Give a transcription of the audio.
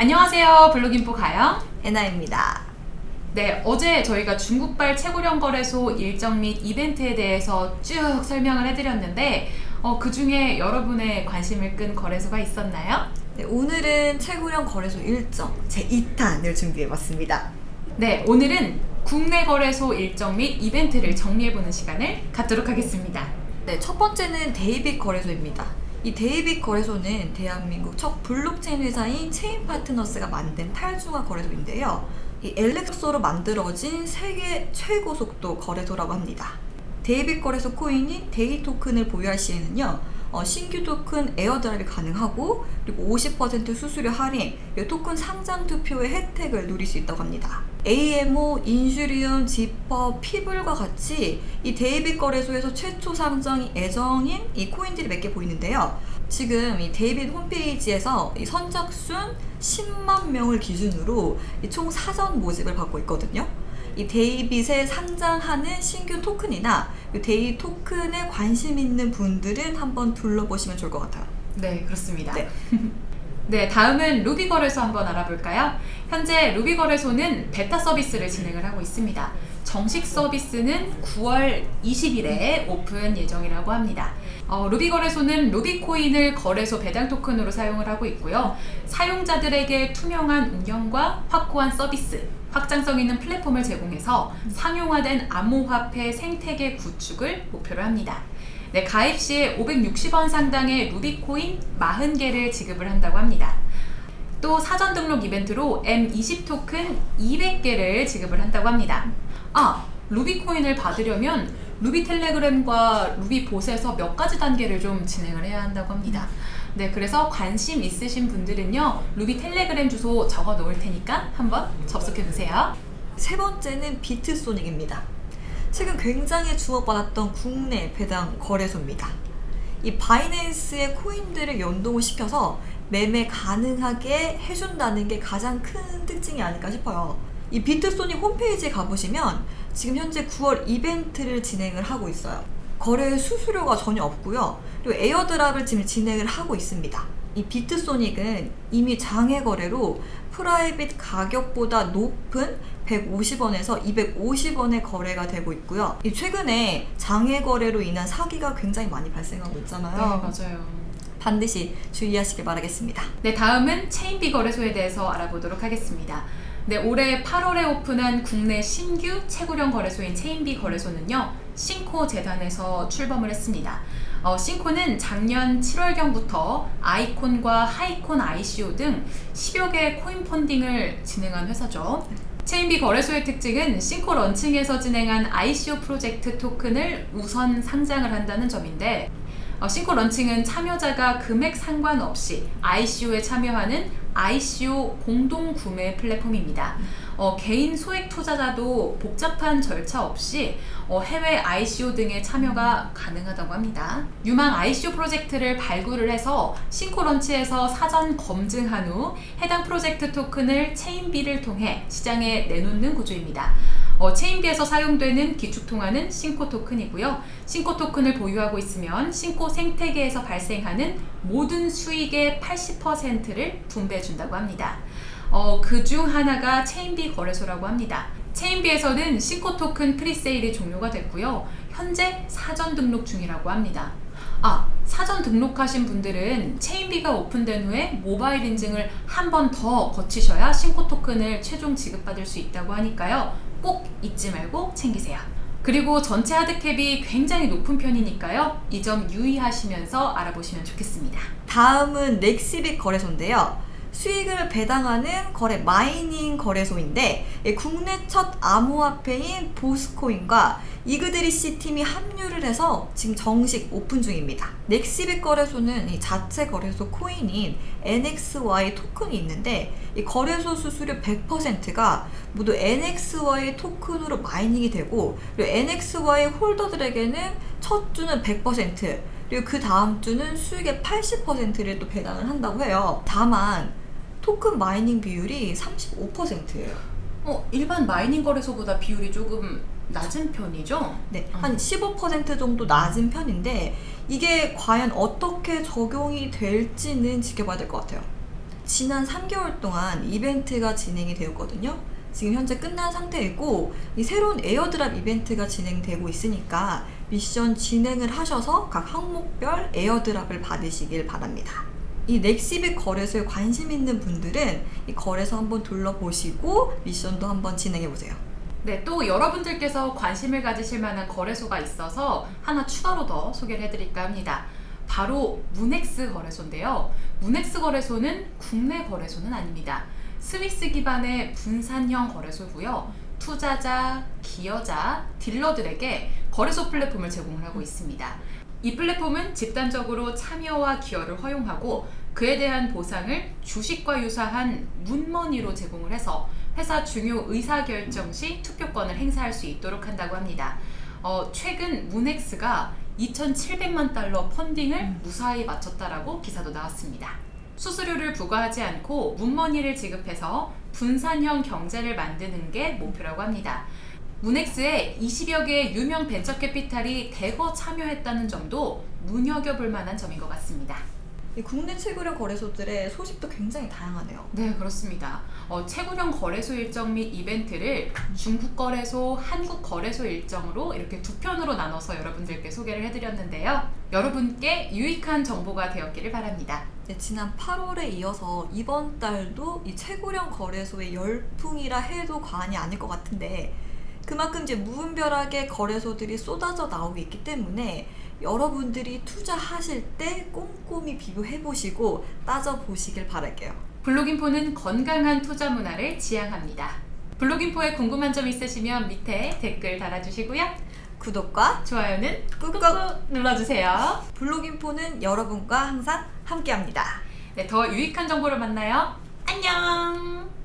안녕하세요. 블로깅포 가영. 해나입니다. 네, 어제 저희가 중국발 최고령 거래소 일정 및 이벤트에 대해서 쭉 설명을 해드렸는데 어, 그 중에 여러분의 관심을 끈 거래소가 있었나요? 네, 오늘은 최고령 거래소 일정 제2탄을 준비해봤습니다. 네, 오늘은 국내 거래소 일정 및 이벤트를 정리해보는 시간을 갖도록 하겠습니다. 네, 첫 번째는 데이빗 거래소입니다. 이 데이빗 거래소는 대한민국 첫 블록체인 회사인 체인 파트너스가 만든 탈중앙화 거래소인데요. 이 Elixir로 만들어진 세계 최고 속도 거래소라고 합니다. 데이빗 거래소 코인인 데이 토큰을 보유할 시에는요. 어, 신규 토큰 airdrop이 가능하고 그리고 50% 수수료 할인, 토큰 상장 투표의 혜택을 누릴 수 있다고 합니다. AMO, 인슈리움, 지퍼, 피블과 같이 이 데이빗 거래소에서 최초 상장이 예정인 이 코인들이 몇 개 보이는데요. 지금 이 데이빗 홈페이지에서 이 선착순 10만 명을 기준으로 총 사전 모집을 받고 있거든요. 이 데이빗에 상장하는 신규 토큰이나 데이 토큰에 관심 있는 분들은 한번 둘러보시면 좋을 것 같아요. 네, 그렇습니다. 네. 네, 다음은 루비 거래소 한번 알아볼까요? 현재 루비 거래소는 베타 서비스를 진행을 하고 있습니다. 정식 서비스는 9월 20일에 오픈 예정이라고 합니다. 어, 루비 거래소는 루비 코인을 거래소 배당 토큰으로 사용을 하고 있고요. 사용자들에게 투명한 운영과 확고한 서비스, 확장성 있는 플랫폼을 제공해서 상용화된 암호화폐 생태계 구축을 목표로 합니다. 네, 가입 시에 560원 상당의 루비코인 40개를 지급을 한다고 합니다. 또 사전 등록 이벤트로 M20 토큰 200개를 지급을 한다고 합니다. 아, 루비코인을 받으려면 루비 텔레그램과 루비 봇에서 몇 가지 단계를 좀 진행을 해야 한다고 합니다. 네, 그래서 관심 있으신 분들은요, 루비 텔레그램 주소 적어 놓을 테니까 한번 접속해 보세요. 세 번째는 비트소닉입니다. 최근 굉장히 주목받았던 국내 배당 거래소입니다. 이 바이낸스의 코인들을 연동을 시켜서 매매 가능하게 해준다는 게 가장 큰 특징이 아닐까 싶어요. 이 비트소닉 홈페이지에 가보시면 지금 현재 9월 이벤트를 진행을 하고 있어요. 거래 수수료가 전혀 없고요. 그리고 airdrop을 지금 진행을 하고 있습니다. 이 비트소닉은 이미 장외 거래로 private 가격보다 높은 150원에서 250원의 거래가 되고 있고요. 이 최근에 장외 거래로 인한 사기가 굉장히 많이 발생하고 있잖아요. 네, 맞아요. 반드시 주의하시길 바라겠습니다. 네, 다음은 체인비 거래소에 대해서 알아보도록 하겠습니다. 네, 올해 8월에 오픈한 국내 신규 채굴형 거래소인 체인비 거래소는요, 싱코 재단에서 출범을 했습니다. 어, 싱코는 작년 7월경부터 아이콘과 하이콘 ICO 등 10여 개의 코인 펀딩을 진행한 회사죠. 체인비 거래소의 특징은 싱코 런칭에서 진행한 ICO 프로젝트 토큰을 우선 상장을 한다는 점인데 어, 싱코 런칭은 참여자가 금액 상관없이 ICO에 참여하는 ICO 공동 구매 플랫폼입니다. 어, 개인 소액 투자자도 복잡한 절차 없이 어, 해외 ICO 등의 참여가 가능하다고 합니다. 유망 ICO 프로젝트를 발굴을 해서 싱코 런치에서 사전 검증한 후 해당 프로젝트 토큰을 체인비를 통해 시장에 내놓는 구조입니다. 어, 체인비에서 사용되는 기축통화는 싱코 토큰이고요. 싱코 토큰을 보유하고 있으면 싱코 생태계에서 발생하는 모든 수익의 80%를 분배해준다고 합니다. 어, 그중 하나가 체인비 거래소라고 합니다. 체인비에서는 싱코 토큰 프리세일이 종료가 됐고요. 현재 사전 등록 중이라고 합니다. 아, 사전 등록하신 분들은 체인비가 오픈된 후에 모바일 인증을 한 번 더 거치셔야 싱코 토큰을 최종 지급받을 수 있다고 하니까요. 꼭 잊지 말고 챙기세요. 그리고 전체 하드캡이 굉장히 높은 편이니까요. 이 점 유의하시면서 알아보시면 좋겠습니다. 다음은 넥시빗 거래소인데요. 수익을 배당하는 거래 mining 거래소인데 국내 첫 암호화폐인 보스코인과 이그드라시 팀이 합류를 해서 지금 정식 오픈 중입니다. 넥시빗 거래소는 이 자체 거래소 코인인 NXY 토큰이 있는데 이 거래소 수수료 100%가 모두 NXY 토큰으로 mining이 되고 그리고 NXY holder들에게는 첫 주는 100% 그리고 그 다음 주는 수익의 80%를 또 배당을 한다고 해요. 다만 토큰 mining 비율이 35%예요. 어, 일반 mining 거래소보다 비율이 조금 낮은 편이죠? 네, 어. 한15% 정도 낮은 편인데 이게 과연 어떻게 적용이 될지는 지켜봐야 될 것 같아요. 지난 3개월 동안 이벤트가 진행이 되었거든요. 지금 현재 끝난 상태이고 이 새로운 airdrop 이벤트가 진행되고 있으니까 미션 진행을 하셔서 각 항목별 airdrop을 받으시길 바랍니다. 이 넥시빅 거래소에 관심 있는 분들은 이 거래소 한번 둘러보시고 미션도 한번 진행해 보세요. 네, 또 여러분들께서 관심을 가지실 만한 거래소가 있어서 하나 추가로 더 소개를 해드릴까 합니다. 바로 문엑스 거래소인데요. 문엑스 거래소는 국내 거래소는 아닙니다. 스위스 기반의 분산형 거래소고요. 투자자, 기여자, 딜러들에게 거래소 플랫폼을 제공을 하고 있습니다. 이 플랫폼은 집단적으로 참여와 기여를 허용하고 그에 대한 보상을 주식과 유사한 문머니로 제공을 해서 회사 중요 의사결정 시 투표권을 행사할 수 있도록 한다고 합니다. 어, 최근 문엑스가 2,700만 달러 펀딩을 무사히 마쳤다라고 기사도 나왔습니다. 수수료를 부과하지 않고 문머니를 지급해서 분산형 경제를 만드는 게 목표라고 합니다. 문엑스에 20여 개의 유명 벤처 캐피탈이 대거 참여했다는 점도 눈여겨볼 만한 점인 것 같습니다. 이 국내 최고령 거래소들의 소식도 굉장히 다양하네요. 네, 그렇습니다. 어, 최고령 거래소 일정 및 이벤트를 중국 거래소, 한국 거래소 일정으로 이렇게 두 편으로 나눠서 여러분들께 소개를 해드렸는데요. 여러분께 유익한 정보가 되었기를 바랍니다. 네, 지난 8월에 이어서 이번 달도 이 최고령 거래소의 열풍이라 해도 과언이 아닐 것 같은데 그만큼 이제 무분별하게 거래소들이 쏟아져 나오고 있기 때문에 여러분들이 투자하실 때 꼼꼼히 비교해 보시고 따져 보시길 바랄게요. 블록인포는 건강한 투자 문화를 지향합니다. 블록인포에 궁금한 점 있으시면 밑에 댓글 달아주시고요. 구독과 좋아요는 꾹꾹 눌러주세요. 블로깅포는 여러분과 항상 함께합니다. 네, 더 유익한 정보로 만나요. 안녕!